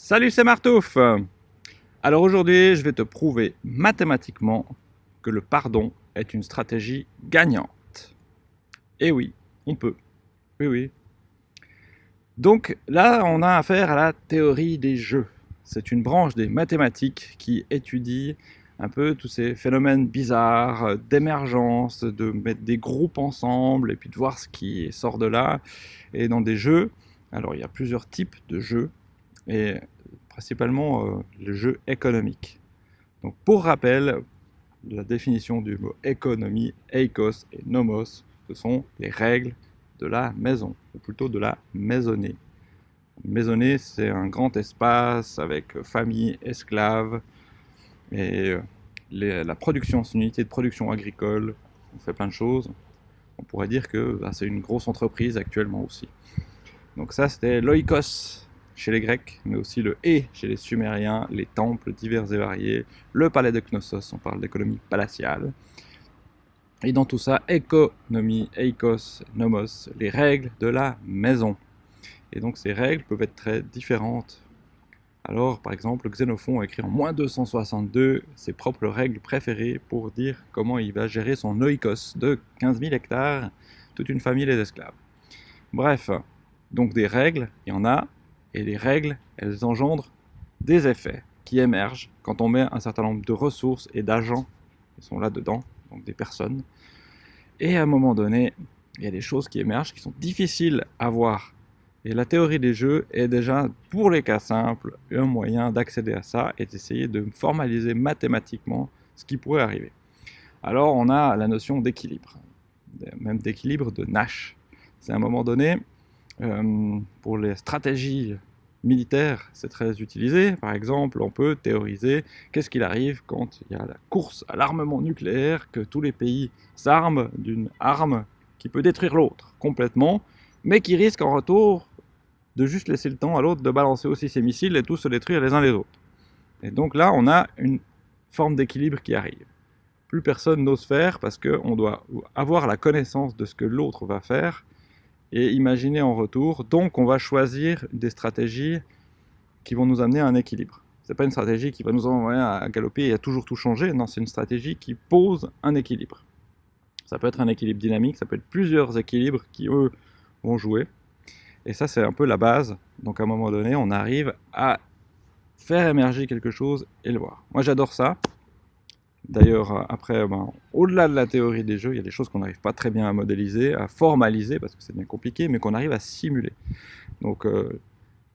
Salut, c'est Martouf Alors aujourd'hui, je vais te prouver mathématiquement que le pardon est une stratégie gagnante. Et oui, on peut. Oui, oui. Donc là, on a affaire à la théorie des jeux. C'est une branche des mathématiques qui étudie un peu tous ces phénomènes bizarres d'émergence, de mettre des groupes ensemble et puis de voir ce qui sort de là. Et dans des jeux, alors il y a plusieurs types de jeux et principalement euh, le jeu économique. Donc pour rappel, la définition du mot économie, eikos et nomos, ce sont les règles de la maison, ou plutôt de la maisonnée. Maisonnée, c'est un grand espace avec famille, esclaves, et euh, la production, c'est une unité de production agricole, on fait plein de choses. On pourrait dire que bah, c'est une grosse entreprise actuellement aussi. Donc ça, c'était l'oikos, chez les Grecs, mais aussi le et chez les Sumériens, les temples divers et variés, le palais de Knossos, on parle d'économie palatiale. Et dans tout ça, économie, eikos, nomos, les règles de la maison. Et donc ces règles peuvent être très différentes. Alors, par exemple, Xénophon a écrit en moins 262 ses propres règles préférées pour dire comment il va gérer son oikos de 15 000 hectares, toute une famille les esclaves. Bref, donc des règles, il y en a, et les règles, elles engendrent des effets qui émergent quand on met un certain nombre de ressources et d'agents qui sont là-dedans, donc des personnes. Et à un moment donné, il y a des choses qui émergent qui sont difficiles à voir. Et la théorie des jeux est déjà, pour les cas simples, un moyen d'accéder à ça et d'essayer de formaliser mathématiquement ce qui pourrait arriver. Alors on a la notion d'équilibre, même d'équilibre de Nash. C'est à un moment donné, euh, pour les stratégies militaires, c'est très utilisé. Par exemple, on peut théoriser qu'est-ce qu'il arrive quand il y a la course à l'armement nucléaire, que tous les pays s'arment d'une arme qui peut détruire l'autre complètement, mais qui risque en retour de juste laisser le temps à l'autre de balancer aussi ses missiles et tous se détruire les uns les autres. Et donc là, on a une forme d'équilibre qui arrive. Plus personne n'ose faire parce qu'on doit avoir la connaissance de ce que l'autre va faire et imaginer en retour. Donc on va choisir des stratégies qui vont nous amener à un équilibre. C'est pas une stratégie qui va nous envoyer à galoper et à toujours tout changer, non, c'est une stratégie qui pose un équilibre. Ça peut être un équilibre dynamique, ça peut être plusieurs équilibres qui, eux, vont jouer. Et ça, c'est un peu la base. Donc à un moment donné, on arrive à faire émerger quelque chose et le voir. Moi, j'adore ça. D'ailleurs, euh, après, ben, au-delà de la théorie des jeux, il y a des choses qu'on n'arrive pas très bien à modéliser, à formaliser, parce que c'est bien compliqué, mais qu'on arrive à simuler. Donc, euh,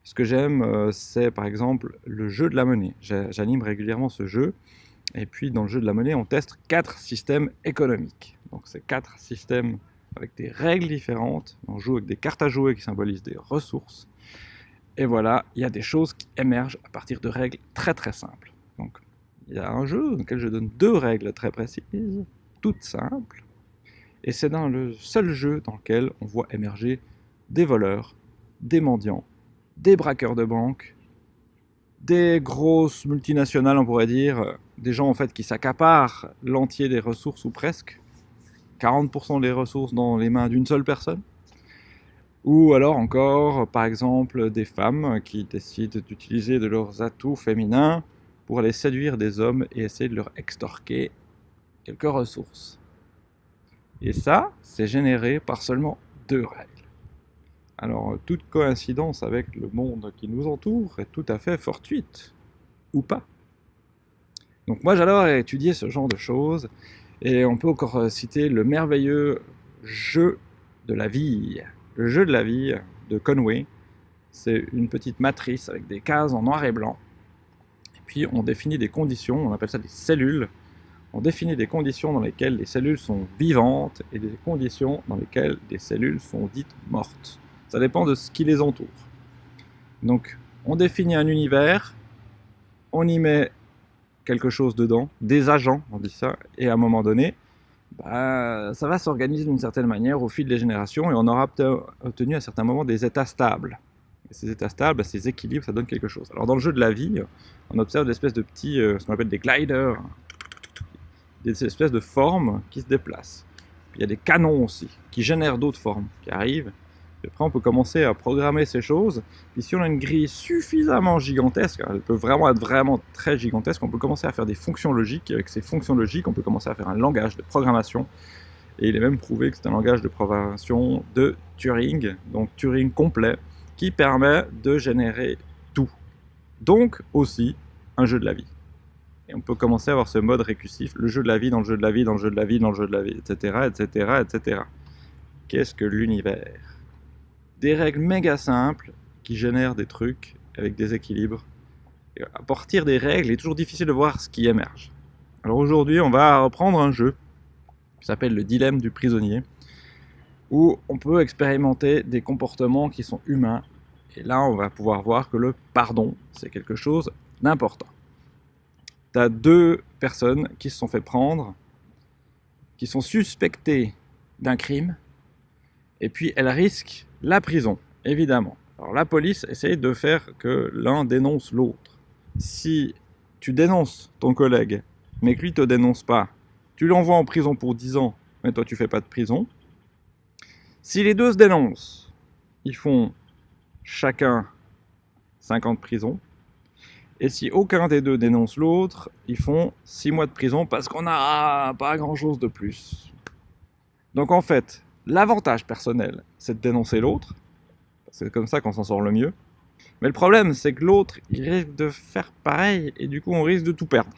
ce que j'aime, euh, c'est par exemple le jeu de la monnaie. J'anime régulièrement ce jeu, et puis dans le jeu de la monnaie, on teste quatre systèmes économiques. Donc, c'est quatre systèmes avec des règles différentes. On joue avec des cartes à jouer qui symbolisent des ressources. Et voilà, il y a des choses qui émergent à partir de règles très très simples. Donc, il y a un jeu dans lequel je donne deux règles très précises, toutes simples, et c'est dans le seul jeu dans lequel on voit émerger des voleurs, des mendiants, des braqueurs de banque, des grosses multinationales, on pourrait dire, des gens en fait qui s'accaparent l'entier des ressources ou presque, 40% des ressources dans les mains d'une seule personne, ou alors encore, par exemple, des femmes qui décident d'utiliser de leurs atouts féminins pour aller séduire des hommes et essayer de leur extorquer quelques ressources. Et ça, c'est généré par seulement deux règles. Alors, toute coïncidence avec le monde qui nous entoure est tout à fait fortuite, ou pas. Donc moi j'adore étudier ce genre de choses, et on peut encore citer le merveilleux jeu de la vie. Le jeu de la vie de Conway, c'est une petite matrice avec des cases en noir et blanc, puis on définit des conditions, on appelle ça des cellules. On définit des conditions dans lesquelles les cellules sont vivantes et des conditions dans lesquelles les cellules sont dites mortes. Ça dépend de ce qui les entoure. Donc, on définit un univers, on y met quelque chose dedans, des agents, on dit ça, et à un moment donné, bah, ça va s'organiser d'une certaine manière au fil des générations et on aura obtenu à certains moments des états stables ces états stables, ces équilibres, ça donne quelque chose. Alors dans le jeu de la vie, on observe des espèces de petits, euh, ce qu'on appelle des gliders, des espèces de formes qui se déplacent. il y a des canons aussi, qui génèrent d'autres formes, qui arrivent. après, on peut commencer à programmer ces choses. Et si on a une grille suffisamment gigantesque, elle peut vraiment être vraiment très gigantesque, on peut commencer à faire des fonctions logiques. Et avec ces fonctions logiques, on peut commencer à faire un langage de programmation. Et il est même prouvé que c'est un langage de programmation de Turing, donc Turing complet, qui permet de générer tout. Donc aussi un jeu de la vie. Et on peut commencer à avoir ce mode récursif, le jeu de la vie dans le jeu de la vie, dans le jeu de la vie, dans le jeu de la vie, etc., etc., etc. Qu'est-ce que l'univers? Des règles méga simples qui génèrent des trucs avec des équilibres. À partir des règles, il est toujours difficile de voir ce qui émerge. Alors aujourd'hui, on va reprendre un jeu qui s'appelle le dilemme du prisonnier, où on peut expérimenter des comportements qui sont humains. Et là, on va pouvoir voir que le pardon, c'est quelque chose d'important. Tu as deux personnes qui se sont fait prendre, qui sont suspectées d'un crime, et puis elles risquent la prison, évidemment. Alors la police essaye de faire que l'un dénonce l'autre. Si tu dénonces ton collègue, mais que lui te dénonce pas, tu l'envoies en prison pour 10 ans, mais toi tu fais pas de prison. Si les deux se dénoncent, ils font chacun 50 prisons. Et si aucun des deux dénonce l'autre, ils font 6 mois de prison parce qu'on n'a pas grand chose de plus. Donc en fait, l'avantage personnel, c'est de dénoncer l'autre. C'est comme ça qu'on s'en sort le mieux. Mais le problème, c'est que l'autre, il risque de faire pareil et du coup, on risque de tout perdre.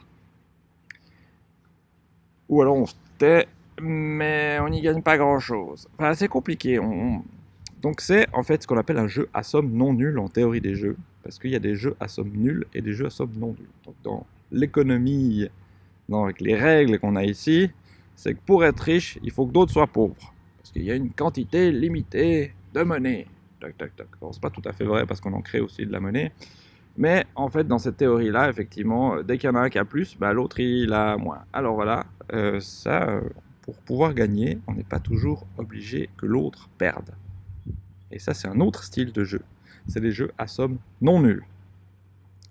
Ou alors on se tait, mais on n'y gagne pas grand chose. Enfin, c'est compliqué. Donc c'est en fait ce qu'on appelle un jeu à somme non nulle en théorie des jeux parce qu'il y a des jeux à somme nulle et des jeux à somme non nulle. Donc dans l'économie, avec les règles qu'on a ici, c'est que pour être riche, il faut que d'autres soient pauvres. Parce qu'il y a une quantité limitée de monnaie. Tac, tac, tac. c'est pas tout à fait vrai parce qu'on en crée aussi de la monnaie. Mais en fait, dans cette théorie-là, effectivement, dès qu'il y en a un qui a plus, bah, l'autre il a moins. Alors voilà, euh, ça, euh, pour pouvoir gagner, on n'est pas toujours obligé que l'autre perde. Et ça, c'est un autre style de jeu c'est des jeux à somme non nulle.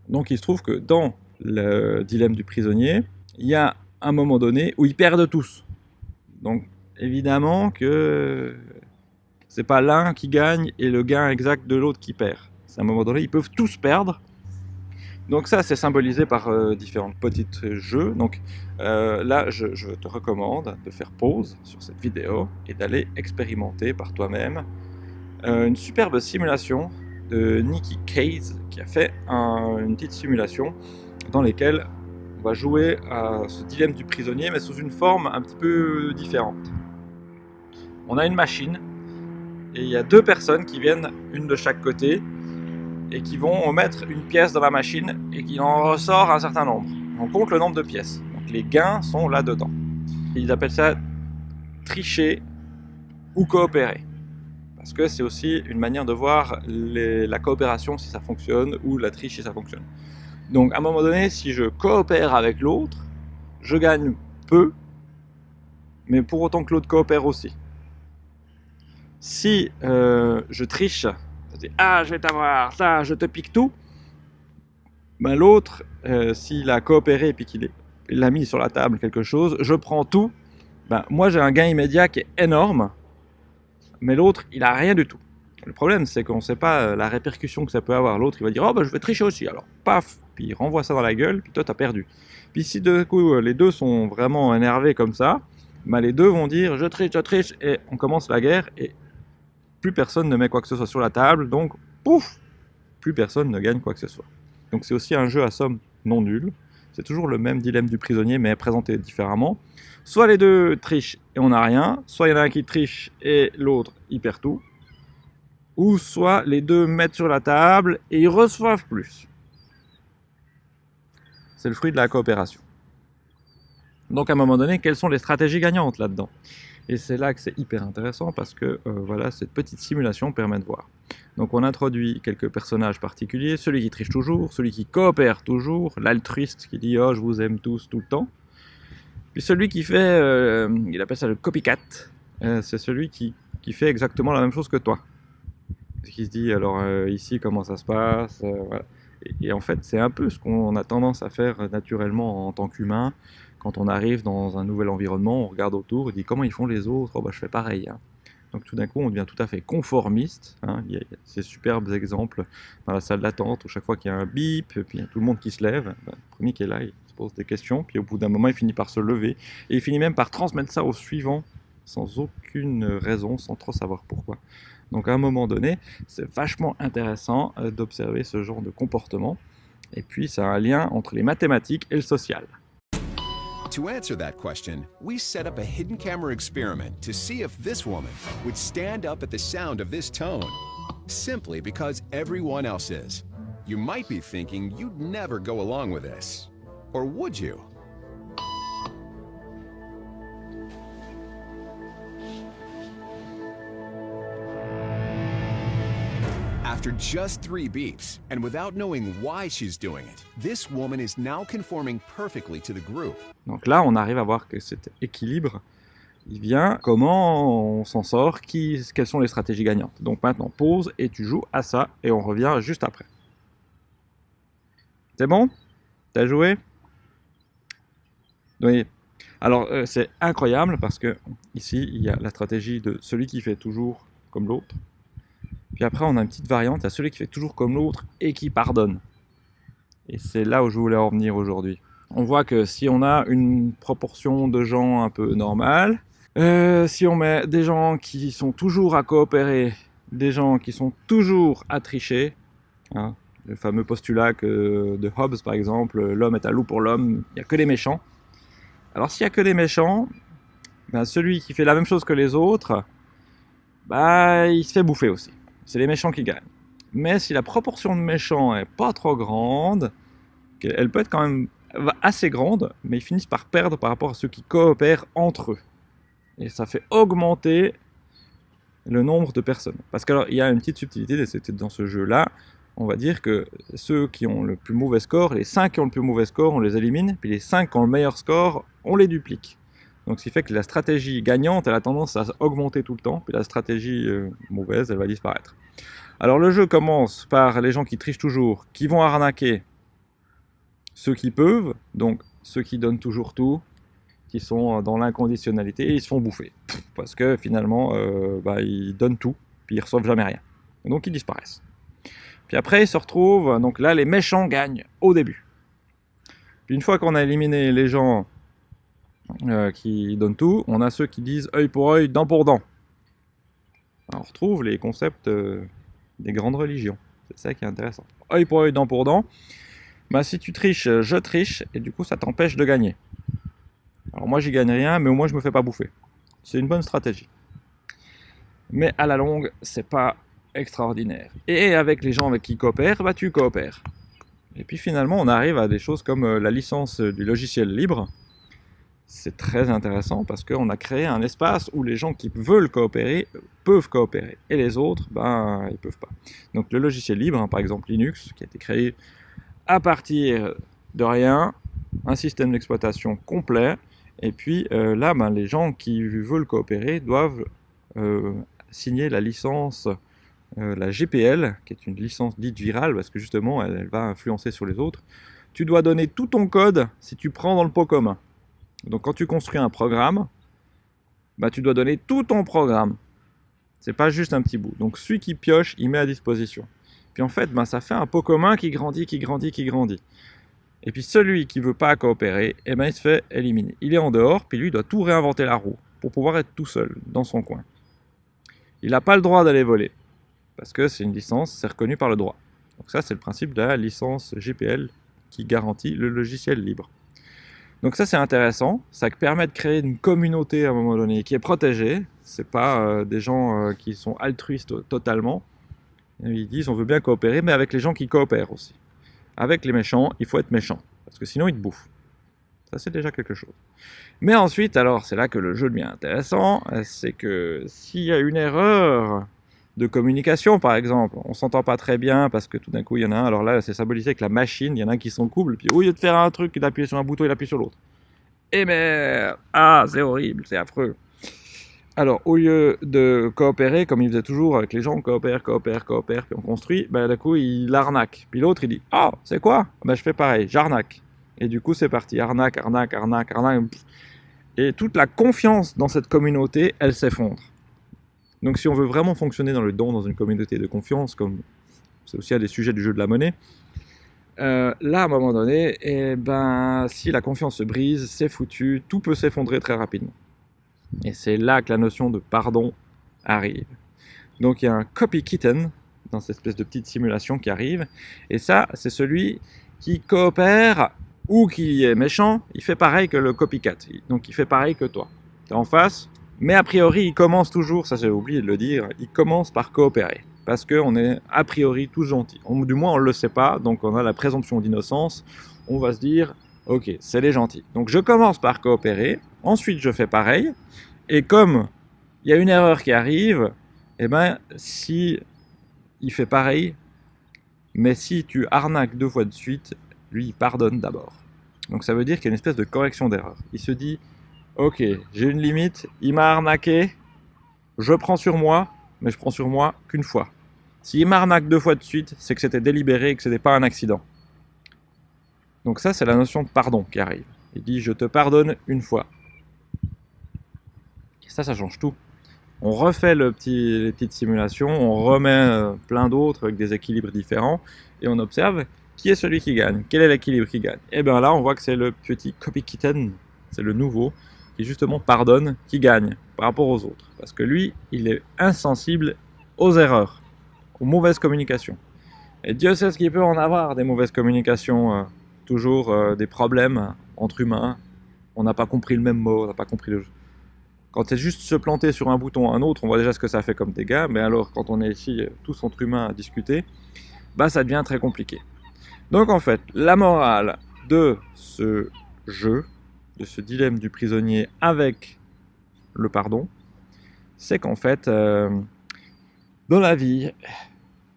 Donc il se trouve que dans le dilemme du prisonnier, il y a un moment donné où ils perdent tous. Donc évidemment que c'est pas l'un qui gagne et le gain exact de l'autre qui perd. C'est un moment donné, ils peuvent tous perdre. Donc ça, c'est symbolisé par euh, différents petits jeux. Donc euh, là, je, te recommande de faire pause sur cette vidéo et d'aller expérimenter par toi-même euh, une superbe simulation de Nicky Case qui a fait une petite simulation dans laquelle on va jouer à ce dilemme du prisonnier mais sous une forme un petit peu différente. On a une machine et il y a deux personnes qui viennent, une de chaque côté, et qui vont mettre une pièce dans la machine et qui en ressort un certain nombre. On compte le nombre de pièces. Donc les gains sont là-dedans. Ils appellent ça tricher ou coopérer. Parce que c'est aussi une manière de voir la coopération si ça fonctionne ou la triche si ça fonctionne. Donc à un moment donné, si je coopère avec l'autre, je gagne peu, mais pour autant que l'autre coopère aussi. Si euh, je triche, dis ah je vais t'avoir, ça je te pique tout, ben, l'autre, euh, s'il a coopéré et qu'il a mis sur la table quelque chose, je prends tout, ben, moi j'ai un gain immédiat qui est énorme, mais l'autre, il a rien du tout. Le problème, c'est qu'on ne sait pas euh, la répercussion que ça peut avoir. L'autre, il va dire, oh, bah, je vais tricher aussi. Alors, paf, puis il renvoie ça dans la gueule, puis toi, t'as perdu. Puis si de coup, euh, les deux sont vraiment énervés comme ça, bah, les deux vont dire, je triche, je triche, et on commence la guerre, et plus personne ne met quoi que ce soit sur la table, donc, pouf, plus personne ne gagne quoi que ce soit. Donc c'est aussi un jeu à somme non nulle. C'est toujours le même dilemme du prisonnier, mais présenté différemment. Soit les deux trichent et on n'a rien, soit il y en a un qui triche et l'autre il perd tout, ou soit les deux mettent sur la table et ils reçoivent plus. C'est le fruit de la coopération. Donc à un moment donné, quelles sont les stratégies gagnantes là-dedans? Et c'est là que c'est hyper intéressant parce que euh, voilà, cette petite simulation permet de voir. Donc on introduit quelques personnages particuliers, celui qui triche toujours, celui qui coopère toujours, l'altruiste qui dit « oh je vous aime tous tout le temps », puis celui qui fait, euh, il appelle ça le copycat, euh, c'est celui qui, qui, fait exactement la même chose que toi. Qui se dit, alors ici, comment ça se passe et, en fait, c'est un peu ce qu'on a tendance à faire naturellement en tant qu'humain. Quand on arrive dans un nouvel environnement, on regarde autour, on dit comment ils font les autres, oh, bah, je fais pareil. Hein. Donc tout d'un coup, on devient tout à fait conformiste. Hein. Il y a ces superbes exemples dans la salle d'attente où chaque fois qu'il y a un bip, puis il y a tout le monde qui se lève, ben, le premier qui est là, il se pose des questions, puis au bout d'un moment, il finit par se lever, et il finit même par transmettre ça au suivant, sans aucune raison, sans trop savoir pourquoi. Donc à un moment donné, c'est vachement intéressant euh, d'observer ce genre de comportement, et puis ça a un lien entre les mathématiques et le social. To answer that question, we set up a hidden camera experiment to see if this woman would stand up at the sound of this tone, simply because everyone else is. You might be thinking you'd never go along with this. Or would you? After just three beeps, and without knowing why she's doing it, this woman is now conforming perfectly to the group. Donc là, on arrive à voir que cet équilibre, il vient comment on s'en sort, quelles sont les stratégies gagnantes. Donc maintenant, pause et tu joues à ça et on revient juste après. C'est bon? T'as joué? Oui. Alors euh, c'est incroyable parce que ici, il y a la stratégie de celui qui fait toujours comme l'autre. Puis après, on a une petite variante à celui qui fait toujours comme l'autre et qui pardonne. Et c'est là où je voulais en venir aujourd'hui. On voit que si on a une proportion de gens un peu normale, euh, si on met des gens qui sont toujours à coopérer, des gens qui sont toujours à tricher, hein, le fameux postulat de Hobbes par exemple, l'homme est un loup pour l'homme, il n'y a que les méchants. Alors s'il n'y a que des méchants, ben, celui qui fait la même chose que les autres, bah, il se fait bouffer aussi c'est les méchants qui gagnent. Mais si la proportion de méchants est pas trop grande, elle peut être quand même assez grande, mais ils finissent par perdre par rapport à ceux qui coopèrent entre eux. Et ça fait augmenter le nombre de personnes. Parce qu'il y a une petite subtilité c'était dans ce jeu-là. On va dire que ceux qui ont le plus mauvais score, les 5 qui ont le plus mauvais score, on les élimine, puis les 5 qui ont le meilleur score, on les duplique. Donc, ce qui fait que la stratégie gagnante, elle a tendance à augmenter tout le temps, puis la stratégie euh, mauvaise, elle va disparaître. Alors, le jeu commence par les gens qui trichent toujours, qui vont arnaquer ceux qui peuvent, donc ceux qui donnent toujours tout, qui sont dans l'inconditionnalité, ils se font bouffer. Parce que finalement, euh, bah, ils donnent tout, puis ils reçoivent jamais rien. donc, ils disparaissent. Puis après, ils se retrouvent, donc là, les méchants gagnent au début. Puis une fois qu'on a éliminé les gens euh, qui donnent tout. On a ceux qui disent œil pour œil, dent pour dent. on retrouve les concepts euh, des grandes religions. C'est ça qui est intéressant. Œil pour œil, dent pour dent. Bah, si tu triches, je triche, et du coup ça t'empêche de gagner. Alors moi j'y gagne rien, mais au moins je me fais pas bouffer. C'est une bonne stratégie. Mais à la longue, c'est pas extraordinaire. Et avec les gens avec qui coopèrent, bah tu coopères. Et puis finalement, on arrive à des choses comme euh, la licence du logiciel libre, c'est très intéressant parce qu'on a créé un espace où les gens qui veulent coopérer peuvent coopérer et les autres, ben, ils peuvent pas. Donc le logiciel libre, hein, par exemple Linux, qui a été créé à partir de rien, un système d'exploitation complet, et puis euh, là, ben, les gens qui veulent coopérer doivent euh, signer la licence, euh, la GPL, qui est une licence dite virale, parce que justement, elle, elle va influencer sur les autres. Tu dois donner tout ton code si tu prends dans le pot commun. Donc quand tu construis un programme, bah, tu dois donner tout ton programme. C'est pas juste un petit bout. Donc celui qui pioche, il met à disposition. Puis en fait, bah, ça fait un pot commun qui grandit, qui grandit, qui grandit. Et puis celui qui veut pas coopérer, eh ben, il se fait éliminer. Il est en dehors, puis lui doit tout réinventer la roue pour pouvoir être tout seul dans son coin. Il n'a pas le droit d'aller voler parce que c'est une licence, c'est reconnu par le droit. Donc ça, c'est le principe de la licence GPL qui garantit le logiciel libre. Donc ça c'est intéressant, ça permet de créer une communauté à un moment donné qui est protégée, c'est pas euh, des gens euh, qui sont altruistes totalement. Ils disent on veut bien coopérer, mais avec les gens qui coopèrent aussi. Avec les méchants, il faut être méchant, parce que sinon ils te bouffent. Ça c'est déjà quelque chose. Mais ensuite, alors c'est là que le jeu devient intéressant, c'est que s'il y a une erreur de communication, par exemple. On s'entend pas très bien parce que tout d'un coup, il y en a un. Alors là, c'est symbolisé avec la machine. Il y en a un qui sont couple. Puis au lieu de faire un truc, il appuie sur un bouton, il appuie sur l'autre. Et eh mais ah, c'est horrible, c'est affreux. Alors, au lieu de coopérer, comme il faisait toujours avec les gens, on coopère, coopère, coopère, puis on construit, ben, du coup, il arnaque. Puis l'autre, il dit Ah, c'est quoi? Ben, Je fais pareil, j'arnaque. Et du coup, c'est parti arnaque, arnaque, arnaque, arnaque. Et toute la confiance dans cette communauté, elle s'effondre. Donc si on veut vraiment fonctionner dans le don, dans une communauté de confiance, comme c'est aussi un des sujets du jeu de la monnaie, euh, là, à un moment donné, eh ben, si la confiance se brise, c'est foutu, tout peut s'effondrer très rapidement. Et c'est là que la notion de pardon arrive. Donc il y a un copy kitten dans cette espèce de petite simulation qui arrive, et ça, c'est celui qui coopère ou qui est méchant, il fait pareil que le copycat, donc il fait pareil que toi. Tu es en face, mais a priori, il commence toujours, ça j'ai oublié de le dire, il commence par coopérer parce qu'on est a priori tous gentils. du moins, on ne le sait pas, donc on a la présomption d'innocence. On va se dire, ok, c'est les gentils. Donc je commence par coopérer, ensuite je fais pareil, et comme il y a une erreur qui arrive, eh ben, si il fait pareil, mais si tu arnaques deux fois de suite, lui, il pardonne d'abord. Donc ça veut dire qu'il y a une espèce de correction d'erreur. Il se dit, ok, j'ai une limite, il m'a arnaqué, je prends sur moi, mais je prends sur moi qu'une fois. S'il m'arnaque deux fois de suite, c'est que c'était délibéré et que ce n'était pas un accident. Donc ça, c'est la notion de pardon qui arrive. Il dit « je te pardonne une fois ». Et ça, ça change tout. On refait le petit, les petites simulations, on remet euh, plein d'autres avec des équilibres différents, et on observe qui est celui qui gagne, quel est l'équilibre qui gagne? Et bien là, on voit que c'est le petit copy kitten, c'est le nouveau, qui justement pardonne, qui gagne par rapport aux autres. Parce que lui, il est insensible aux erreurs aux mauvaises communications. Et Dieu sait ce qu'il peut en avoir des mauvaises communications, euh, toujours euh, des problèmes entre humains. On n'a pas compris le même mot, on n'a pas compris le... Quand c'est juste se planter sur un bouton à un autre, on voit déjà ce que ça fait comme dégâts, mais alors quand on est ici euh, tous entre humains à discuter, bah ça devient très compliqué. Donc en fait, la morale de ce jeu, de ce dilemme du prisonnier avec le pardon, c'est qu'en fait, dans la vie,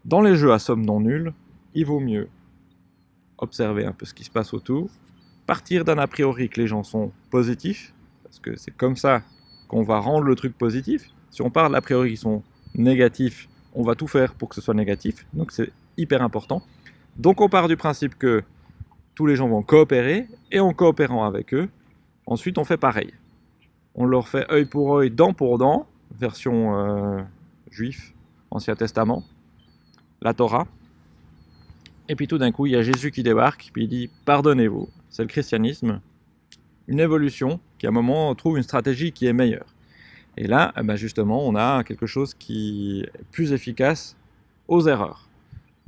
dans les jeux à somme non nulle, il vaut mieux observer un peu ce qui se passe autour, partir d'un a priori que les gens sont positifs, parce que c'est comme ça qu'on va rendre le truc positif. Si on part d'a priori qu'ils sont négatifs, on va tout faire pour que ce soit négatif, donc c'est hyper important. Donc on part du principe que tous les gens vont coopérer, et en coopérant avec eux, ensuite on fait pareil. On leur fait œil pour œil, dent pour dent, version euh, juif, Ancien Testament, la Torah. Et puis tout d'un coup, il y a Jésus qui débarque, puis il dit « Pardonnez-vous ». C'est le christianisme, une évolution qui à un moment trouve une stratégie qui est meilleure. Et là, eh ben justement, on a quelque chose qui est plus efficace aux erreurs.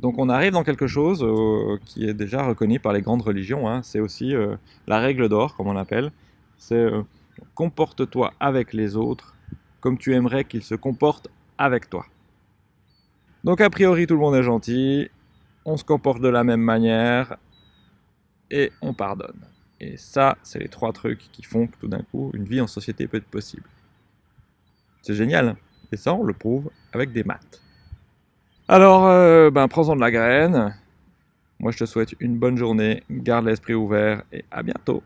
Donc on arrive dans quelque chose euh, qui est déjà reconnu par les grandes religions, hein. c'est aussi euh, la règle d'or, comme on l'appelle, c'est euh, comporte-toi avec les autres comme tu aimerais qu'ils se comportent avec toi ». Donc a priori tout le monde est gentil, on se comporte de la même manière et on pardonne. Et ça, c'est les trois trucs qui font que tout d'un coup, une vie en société peut être possible. C'est génial, hein. et ça on le prouve avec des maths. Alors, euh, ben, prends-en de la graine. Moi je te souhaite une bonne journée, garde l'esprit ouvert et à bientôt.